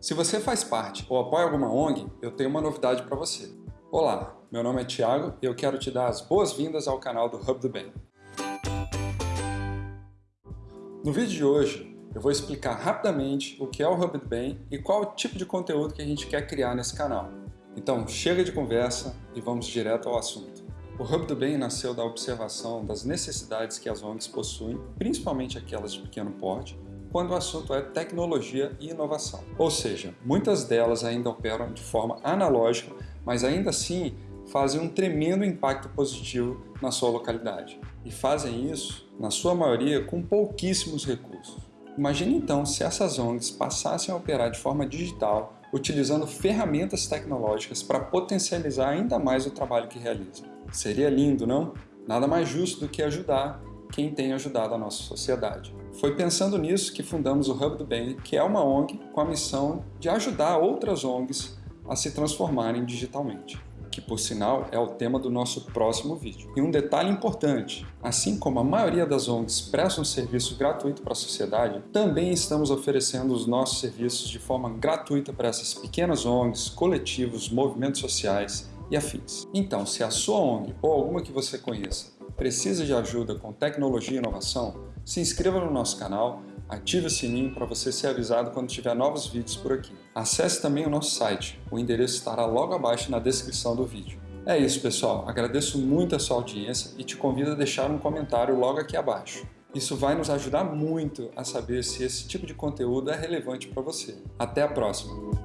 Se você faz parte ou apoia alguma ONG, eu tenho uma novidade para você. Olá, meu nome é Thiago e eu quero te dar as boas-vindas ao canal do Hub do Bem. No vídeo de hoje, eu vou explicar rapidamente o que é o Hub do Bem e qual o tipo de conteúdo que a gente quer criar nesse canal. Então, chega de conversa e vamos direto ao assunto. O Hub do Bem nasceu da observação das necessidades que as ONGs possuem, principalmente aquelas de pequeno porte, quando o assunto é tecnologia e inovação. Ou seja, muitas delas ainda operam de forma analógica, mas ainda assim fazem um tremendo impacto positivo na sua localidade. E fazem isso, na sua maioria, com pouquíssimos recursos. Imagine então se essas ONGs passassem a operar de forma digital, utilizando ferramentas tecnológicas para potencializar ainda mais o trabalho que realizam. Seria lindo, não? Nada mais justo do que ajudar quem tem ajudado a nossa sociedade. Foi pensando nisso que fundamos o Hub do Bem, que é uma ONG com a missão de ajudar outras ONGs a se transformarem digitalmente que por sinal é o tema do nosso próximo vídeo. E um detalhe importante, assim como a maioria das ONGs prestam um serviço gratuito para a sociedade, também estamos oferecendo os nossos serviços de forma gratuita para essas pequenas ONGs, coletivos, movimentos sociais e afins. Então, se a sua ONG ou alguma que você conheça precisa de ajuda com tecnologia e inovação, se inscreva no nosso canal, ative o sininho para você ser avisado quando tiver novos vídeos por aqui. Acesse também o nosso site, o endereço estará logo abaixo na descrição do vídeo. É isso pessoal, agradeço muito a sua audiência e te convido a deixar um comentário logo aqui abaixo. Isso vai nos ajudar muito a saber se esse tipo de conteúdo é relevante para você. Até a próxima!